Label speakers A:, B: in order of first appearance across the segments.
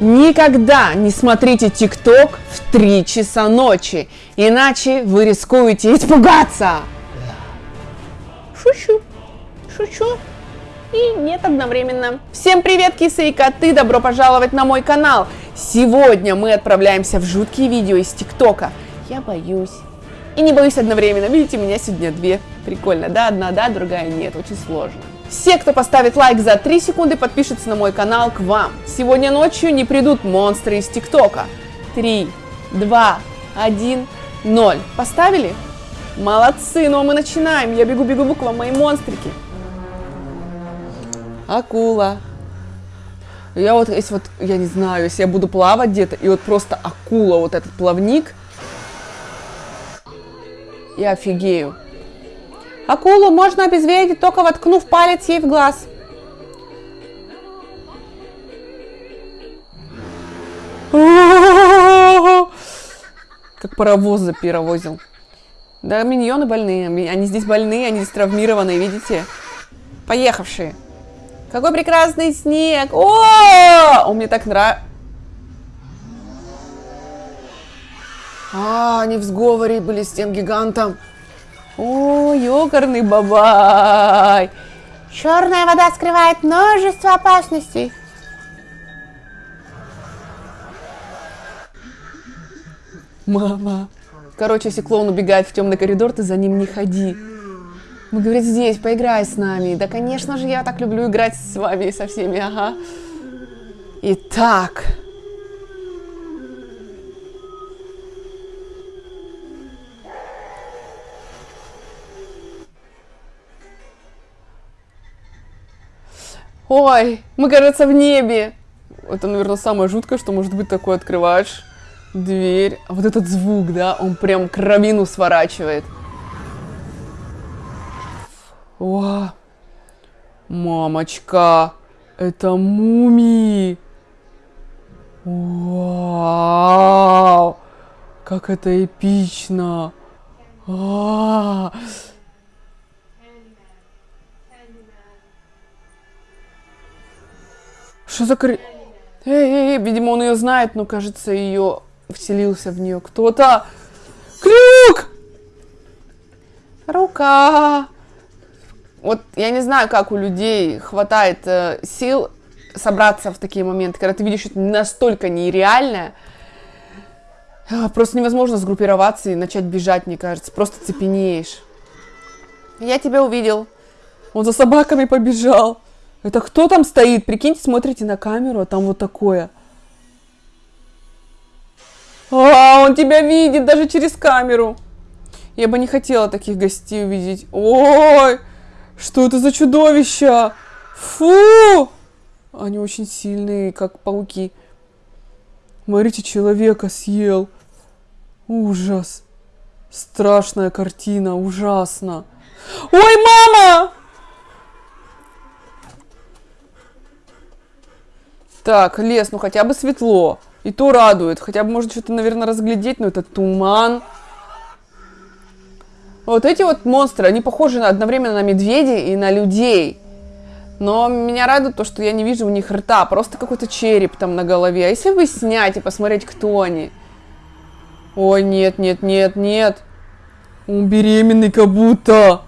A: Никогда не смотрите ТикТок в 3 часа ночи, иначе вы рискуете испугаться. Шучу, шучу и нет одновременно. Всем привет, кисы и коты, добро пожаловать на мой канал. Сегодня мы отправляемся в жуткие видео из ТикТока. Я боюсь. И не боюсь одновременно. Видите, меня сегодня две. Прикольно, да? Одна да, другая нет. Очень сложно. Все, кто поставит лайк за 3 секунды, подпишется на мой канал к вам. Сегодня ночью не придут монстры из ТикТока. 3, 2, 1, 0. Поставили? Молодцы, ну а мы начинаем. Я бегу-бегу к вам, мои монстрики. Акула. Я вот, если вот, я не знаю, если я буду плавать где-то, и вот просто акула, вот этот плавник, я офигею. Акулу можно обезвредить, только воткнув палец ей в глаз. Как паровоз запировозил. Да, миньоны больные. Они здесь больные, они здесь травмированные, видите? Поехавшие. Какой прекрасный снег! О, он мне так нравится. А, они в сговоре были с тем гигантом. О, ёкарный бабай! Черная вода скрывает множество опасностей. Мама. Короче, если клоун убегает в темный коридор, ты за ним не ходи. Мы говорит, здесь, поиграй с нами. Да, конечно же, я так люблю играть с вами и со всеми, ага. Итак, Ой, мы, кажется, в небе. Это, наверное, самое жуткое, что может быть такое. Открываешь дверь. А вот этот звук, да, он прям кровину сворачивает. О, мамочка, это мумии. Вау, как это эпично. А -а -а. Что за кр... Эй, эй, эй, видимо, он ее знает, но, кажется, ее вселился в нее кто-то. Крюк! Рука! Вот я не знаю, как у людей хватает э, сил собраться в такие моменты, когда ты видишь что-то настолько нереальное, а, просто невозможно сгруппироваться и начать бежать, мне кажется. Просто цепенеешь. Я тебя увидел. Он за собаками побежал. Это кто там стоит? Прикиньте, смотрите на камеру, а там вот такое. А, он тебя видит даже через камеру. Я бы не хотела таких гостей увидеть. Ой, что это за чудовища? Фу! Они очень сильные, как пауки. Смотрите, человека съел. Ужас. Страшная картина, ужасно. Ой, мама! Так, лес, ну хотя бы светло. И то радует. Хотя бы можно что-то, наверное, разглядеть, но это туман. Вот эти вот монстры, они похожи одновременно на медведей и на людей. Но меня радует то, что я не вижу у них рта, просто какой-то череп там на голове. А если бы снять и посмотреть, кто они? Ой, нет, нет, нет, нет. Он беременный как будто.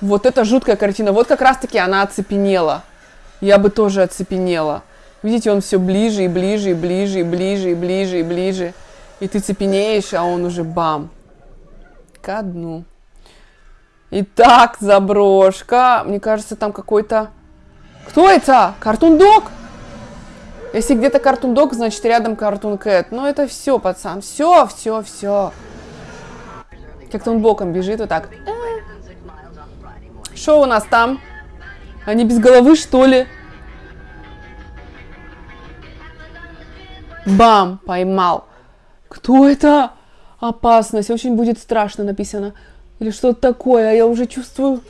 A: Вот это жуткая картина. Вот как раз-таки она оцепенела я бы тоже оцепенела. Видите, он все ближе и ближе и ближе и ближе и ближе и ближе. И ты цепенеешь, а он уже бам. Ко дну. Итак, заброшка. Мне кажется, там какой-то... Кто это? Картун-дог? Если где-то картун-дог, значит рядом картун-кэт. Ну это все, пацан. Все, все, все. Как-то он боком бежит вот так. Что у нас там? Они без головы, что ли? Бам! Поймал. Кто это? Опасность. Очень будет страшно написано. Или что-то такое. А я уже чувствую...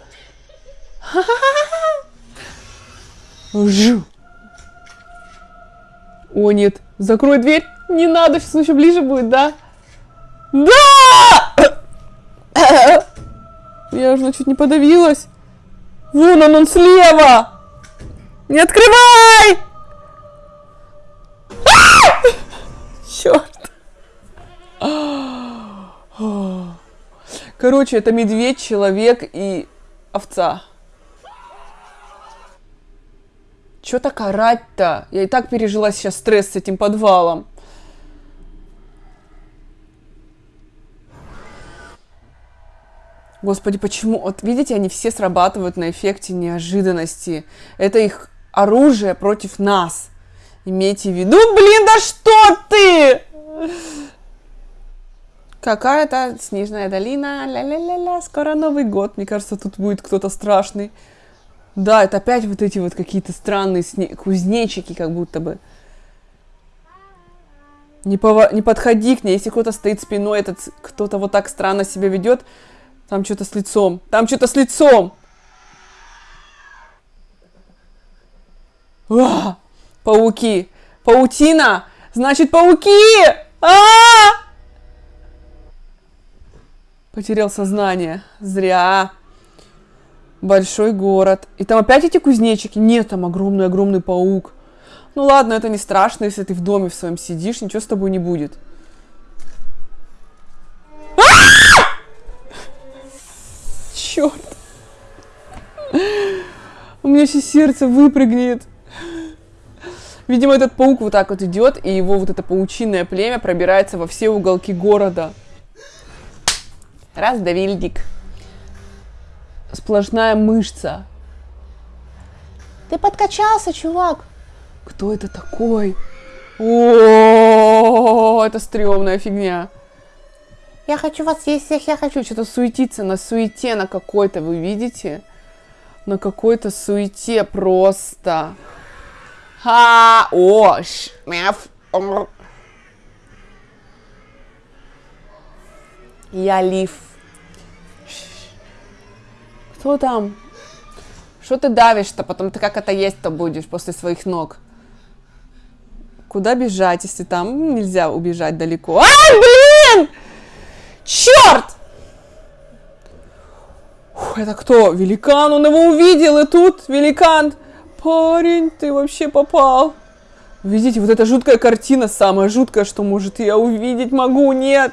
A: Жу. О, нет. Закрой дверь. Не надо, сейчас еще ближе будет, да? Да! Я уже чуть не подавилась. Вон он, он слева! Не открывай! Черт. Короче, это медведь, человек и овца. Чё так орать-то? Я и так пережила сейчас стресс с этим подвалом. Господи, почему? Вот видите, они все срабатывают на эффекте неожиданности. Это их оружие против нас. Имейте в виду, блин, да что ты? Какая-то снежная долина, ля-ля-ля-ля, скоро Новый год. Мне кажется, тут будет кто-то страшный. Да, это опять вот эти вот какие-то странные сне... кузнечики, как будто бы. Не, пова... не подходи к ней, если кто-то стоит спиной, этот кто-то вот так странно себя ведет, там что-то с лицом, там что-то с лицом. А! Пауки. Паутина. Значит, пауки. А, -а, а Потерял сознание. Зря. Большой город. И там опять эти кузнечики? Нет, там огромный-огромный паук. Ну ладно, это не страшно, если ты в доме в своем сидишь, ничего с тобой не будет. Черт. У меня сейчас сердце выпрыгнет. Видимо, этот паук вот так вот идет, и его вот это паучиное племя пробирается во все уголки города. Раз, Давильдик сплошная мышца. Ты подкачался, чувак. Кто это такой? О, это стрёмная фигня. Я хочу вас есть всех, я хочу что-то суетиться на суете на какой-то, вы видите? На какой-то суете просто. Ха, о, ш, мяф, Я лиф. Кто там? Что ты давишь-то? Потом ты как это есть-то будешь после своих ног? Куда бежать, если там нельзя убежать далеко? А, блин! Черт! Фух, это кто? Великан, он его увидел, и тут великан. Парень, ты вообще попал. Видите, вот эта жуткая картина, самая жуткая, что может я увидеть могу, нет.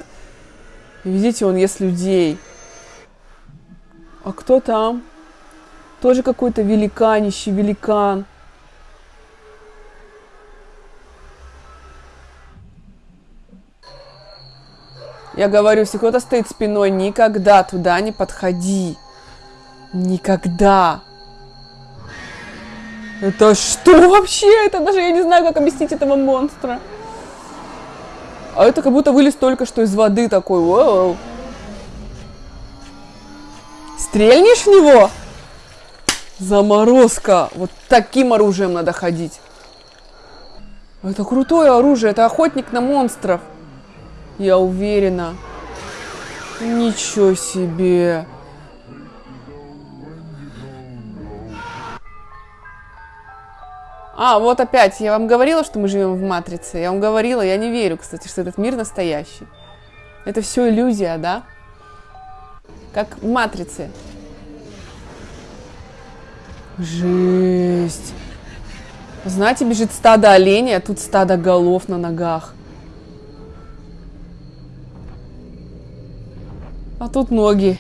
A: Видите, он ест людей. А кто там? Тоже какой-то великанищий великан. Я говорю, если кто-то стоит спиной, никогда туда не подходи. Никогда. Это что вообще? Это даже я не знаю, как объяснить этого монстра. А это как будто вылез только что из воды такой. Воу. Стрельнешь в него? Заморозка. Вот таким оружием надо ходить. Это крутое оружие. Это охотник на монстров. Я уверена. Ничего себе. А, вот опять, я вам говорила, что мы живем в Матрице. Я вам говорила, я не верю, кстати, что этот мир настоящий. Это все иллюзия, да? Как в Матрице. Жесть. Знаете, бежит стадо оленей, а тут стадо голов на ногах. А тут ноги.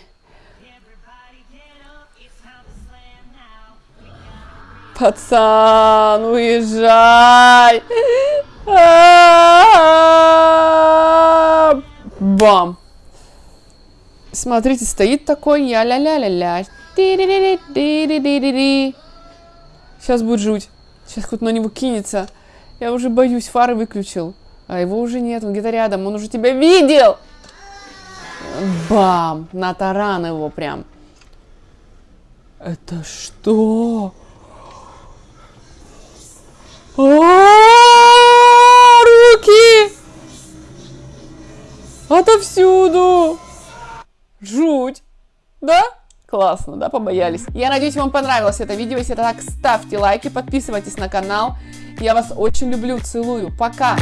A: Пацан, уезжай! Бам! Смотрите, стоит такой, я ля-ля-ля-ля. Сейчас будет жуть. Сейчас кто-то на него кинется. Я уже боюсь, фары выключил. А его уже нет, он где-то рядом, он уже тебя видел! Бам! На таран его прям. Это что? О, руки! Отовсюду! Жуть! Да? Классно, да, побоялись? Я надеюсь, вам понравилось это видео. Если так, ставьте лайки, подписывайтесь на канал. Я вас очень люблю, целую. Пока!